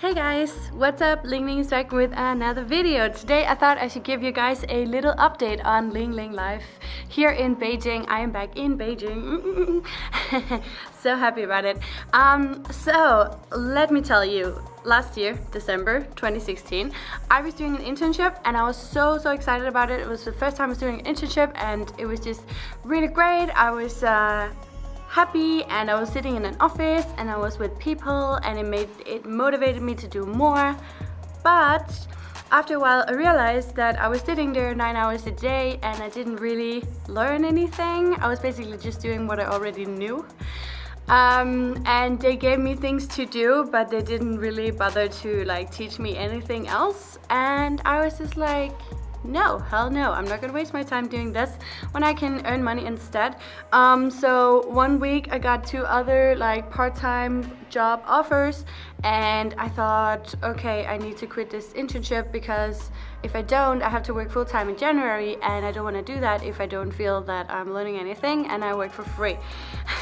Hey guys, what's up? Ling Ling is back with another video. Today I thought I should give you guys a little update on Ling Ling life here in Beijing. I am back in Beijing. so happy about it. Um, so let me tell you, last year, December 2016, I was doing an internship and I was so, so excited about it. It was the first time I was doing an internship and it was just really great. I was uh, happy and I was sitting in an office and I was with people and it made it motivated me to do more. But after a while I realized that I was sitting there nine hours a day and I didn't really learn anything. I was basically just doing what I already knew. Um, and they gave me things to do but they didn't really bother to like teach me anything else. And I was just like no hell no. I'm not gonna waste my time doing this when i can earn money instead. Um, so one week i got two other like part-time job offers and i thought okay i need to quit this internship because if I don't, I have to work full-time in January and I don't want to do that if I don't feel that I'm learning anything and I work for free.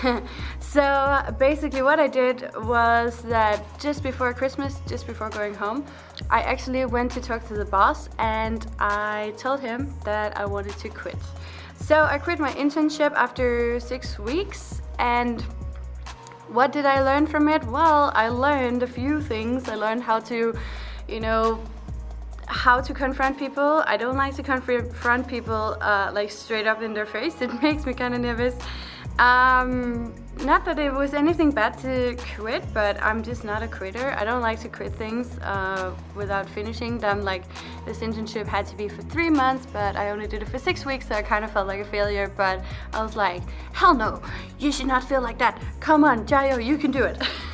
so basically what I did was that just before Christmas, just before going home, I actually went to talk to the boss and I told him that I wanted to quit. So I quit my internship after six weeks and what did I learn from it? Well, I learned a few things. I learned how to, you know, how to confront people. I don't like to confront people uh, like straight up in their face. It makes me kind of nervous. Um, not that it was anything bad to quit, but I'm just not a quitter. I don't like to quit things uh, without finishing them. Like this internship had to be for three months, but I only did it for six weeks, so I kind of felt like a failure. But I was like, hell no, you should not feel like that. Come on, jiayou, you can do it.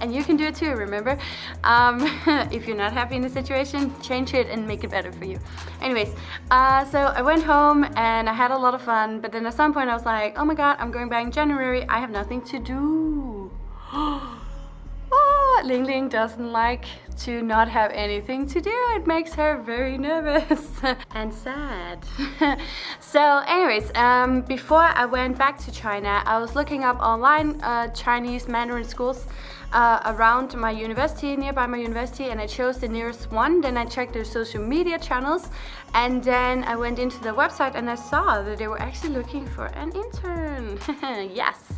and you can do it too, remember? Um, if you're not happy in the situation, change it and make it better for you. Anyways, uh, so I went home and I had a lot of fun, but then at some point I was like, oh my god, I'm going back in January. I have nothing to do. Ling Ling doesn't like to not have anything to do. It makes her very nervous and sad. so anyways, um, before I went back to China, I was looking up online uh, Chinese Mandarin schools uh, around my university, nearby my university, and I chose the nearest one. Then I checked their social media channels, and then I went into the website and I saw that they were actually looking for an intern. yes.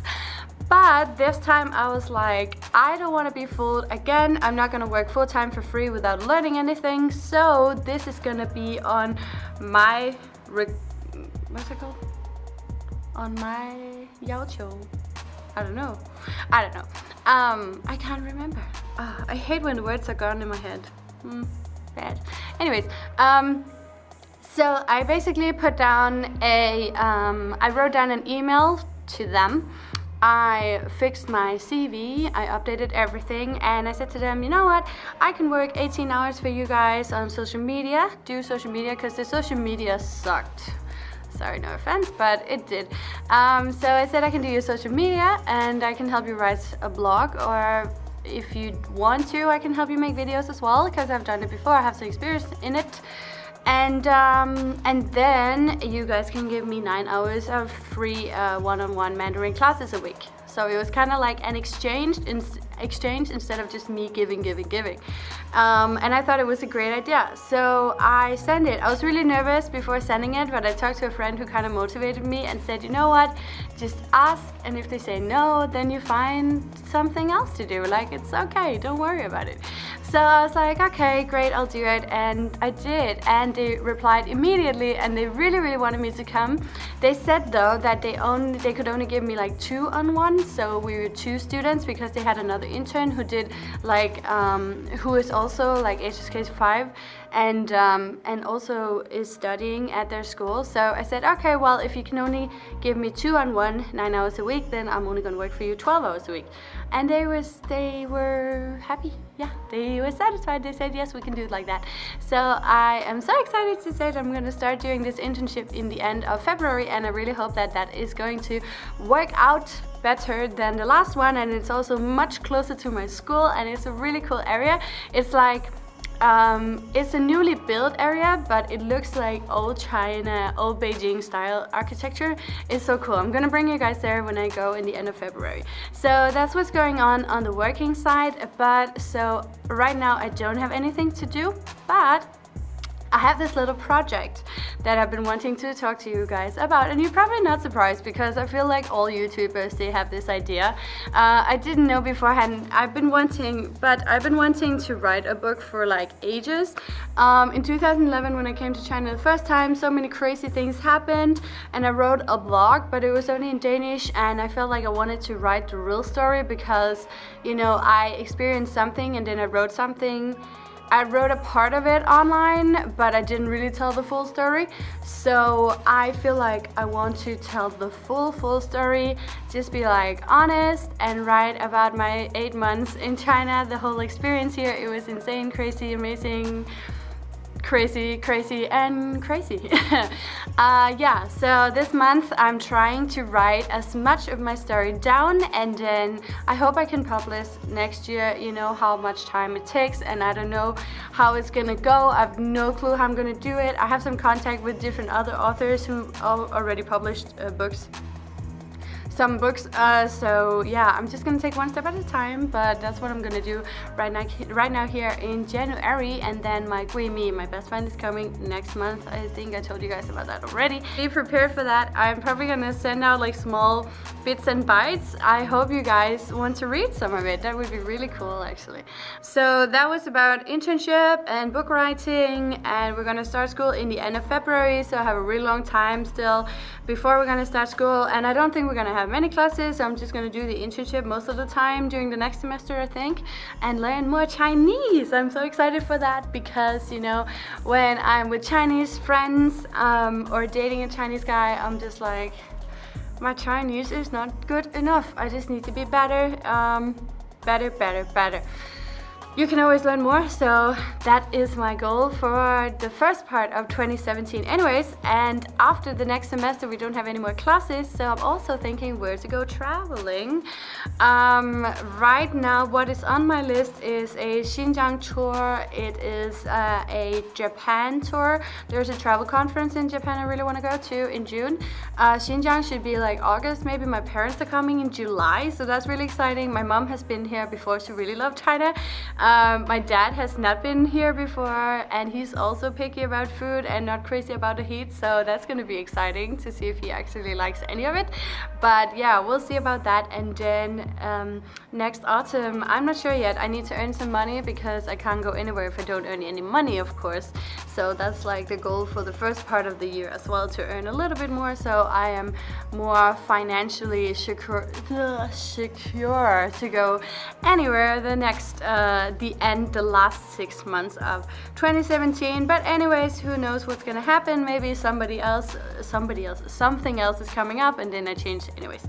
But this time I was like, I don't want to be fooled. Again, I'm not going to work full time for free without learning anything. So this is going to be on my, what's it called? On my Yao I don't know. I don't know. Um, I can't remember. Uh, I hate when the words are gone in my head. Mm, bad. Anyways, um, so I basically put down a, um, I wrote down an email to them I fixed my CV, I updated everything and I said to them, you know what, I can work 18 hours for you guys on social media, do social media because the social media sucked. Sorry, no offense, but it did. Um, so I said I can do your social media and I can help you write a blog or if you want to, I can help you make videos as well because I've done it before, I have some experience in it and um, and then you guys can give me nine hours of free uh, one-on-one -on -one Mandarin classes a week. So it was kind of like an exchange exchange instead of just me giving, giving, giving. Um, and I thought it was a great idea. So I sent it. I was really nervous before sending it, but I talked to a friend who kind of motivated me and said, you know what, just ask. And if they say no, then you find something else to do. Like, it's okay, don't worry about it. So I was like, okay, great, I'll do it. And I did. And they replied immediately and they really, really wanted me to come. They said though that they only they could only give me like two on one. So we were two students because they had another intern who did like, um, who is also like HSK 5 and um, and also is studying at their school. So I said, okay, well, if you can only give me two on one, nine hours a week, then I'm only gonna work for you 12 hours a week. And they was they were happy. Yeah, they were satisfied. They said, yes, we can do it like that. So I am so excited to say that I'm gonna start doing this internship in the end of February, and I really hope that that is going to work out better than the last one and it's also much closer to my school and it's a really cool area it's like Um, it's a newly built area, but it looks like old China, old Beijing style architecture. It's so cool. I'm gonna bring you guys there when I go in the end of February. So that's what's going on on the working side. But so right now I don't have anything to do, but I have this little project that I've been wanting to talk to you guys about and you're probably not surprised because I feel like all YouTubers they have this idea. Uh, I didn't know beforehand, I've been wanting, but I've been wanting to write a book for like ages. Um, in 2011 when I came to China the first time so many crazy things happened and I wrote a blog but it was only in Danish and I felt like I wanted to write the real story because you know I experienced something and then I wrote something I wrote a part of it online, but I didn't really tell the full story. So I feel like I want to tell the full, full story, just be like honest and write about my eight months in China, the whole experience here. It was insane, crazy, amazing, crazy, crazy, and crazy. uh, yeah, so this month I'm trying to write as much of my story down and then I hope I can publish next year, you know, how much time it takes and I don't know how it's gonna go. I have no clue how I'm gonna do it. I have some contact with different other authors who already published uh, books some books. Uh, so yeah, I'm just gonna take one step at a time, but that's what I'm gonna do right now, right now here in January. And then my Guimi, my best friend, is coming next month. I think I told you guys about that already. Be prepared for that. I'm probably gonna send out like small bits and bites. I hope you guys want to read some of it. That would be really cool actually. So that was about internship and book writing and we're gonna start school in the end of February. So I have a really long time still before we're gonna start school and I don't think we're gonna have many classes. I'm just gonna do the internship most of the time during the next semester, I think, and learn more Chinese. I'm so excited for that because, you know, when I'm with Chinese friends um, or dating a Chinese guy, I'm just like, my Chinese is not good enough. I just need to be better, um, better, better, better you can always learn more so that is my goal for the first part of 2017 anyways and after the next semester we don't have any more classes so I'm also thinking where to go traveling. Um, right now what is on my list is a Xinjiang tour. It is uh, a Japan tour. There's a travel conference in Japan I really want to go to in June. Uh, Xinjiang should be like August. Maybe my parents are coming in July so that's really exciting. My mom has been here before. She really loved China um, my dad has not been here before and he's also picky about food and not crazy about the heat so that's gonna be exciting to see if he actually likes any of it. But yeah we'll see about that and then um, next autumn I'm not sure yet. I need to earn some money because I can't go anywhere if I don't earn any money of course. So that's like the goal for the first part of the year as well to earn a little bit more. So I am more financially secure, secure to go anywhere the next uh, the end, the last six months of 2017. But anyways, who knows what's gonna happen? Maybe somebody else, somebody else, something else is coming up and then I change anyways.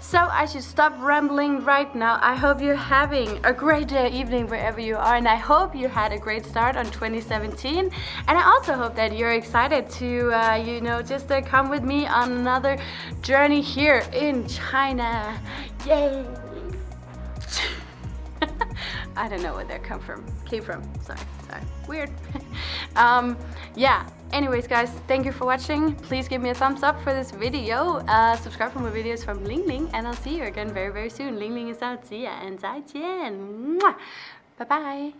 So I should stop rambling right now. I hope you're having a great evening, wherever you are. And I hope you had a great start on 2017. And I also hope that you're excited to, uh, you know, just uh, come with me on another journey here in China. Yay! I don't know where that come from. Came from. Sorry. Sorry. Weird. Um yeah. Anyways guys thank you for watching. Please give me a thumbs up for this video. Uh subscribe for more videos from ling ling and i'll see you again very very soon. Ling ling is out. See ya and 再见 bye bye